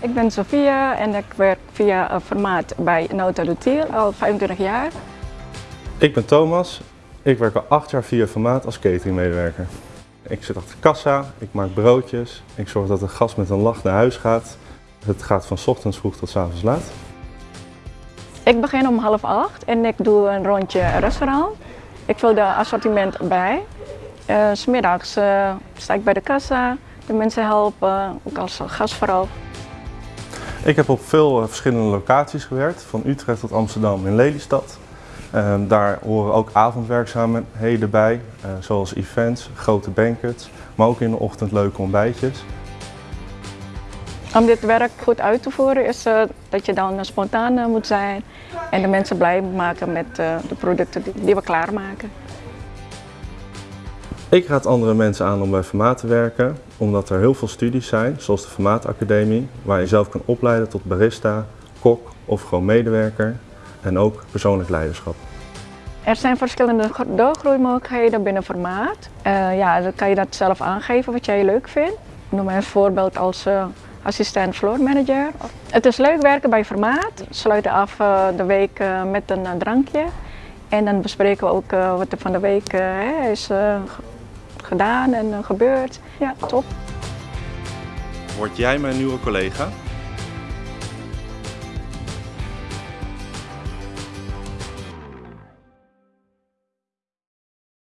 Ik ben Sofia en ik werk via een formaat bij Nota Lutier al 25 jaar. Ik ben Thomas. Ik werk al acht jaar via formaat als cateringmedewerker. Ik zit achter de kassa, ik maak broodjes, ik zorg dat de gast met een lach naar huis gaat. Het gaat van 's ochtends vroeg tot 's avonds laat. Ik begin om half acht en ik doe een rondje restaurant. Ik vul de assortiment bij. Uh, S middags uh, sta ik bij de kassa, de mensen helpen, ook als gastvrouw. Ik heb op veel verschillende locaties gewerkt, van Utrecht tot Amsterdam in Lelystad. Uh, daar horen ook avondwerkzaamheden bij, zoals events, grote banquets, maar ook in de ochtend leuke ontbijtjes. Om dit werk goed uit te voeren is uh, dat je dan spontaan moet zijn en de mensen blij maken met uh, de producten die, die we klaarmaken. Ik raad andere mensen aan om bij Formaat te werken, omdat er heel veel studies zijn, zoals de Formaatacademie, waar je zelf kan opleiden tot barista, kok of gewoon medewerker en ook persoonlijk leiderschap. Er zijn verschillende doorgroeimogelijkheden binnen Formaat. Uh, ja, dan kan je dat zelf aangeven wat jij leuk vindt. Noem een voorbeeld als uh, assistent floor manager. Het is leuk werken bij Formaat. We sluiten af uh, de week met een drankje. En dan bespreken we ook wat er van de week is gedaan en gebeurd. Ja, top. Word jij mijn nieuwe collega?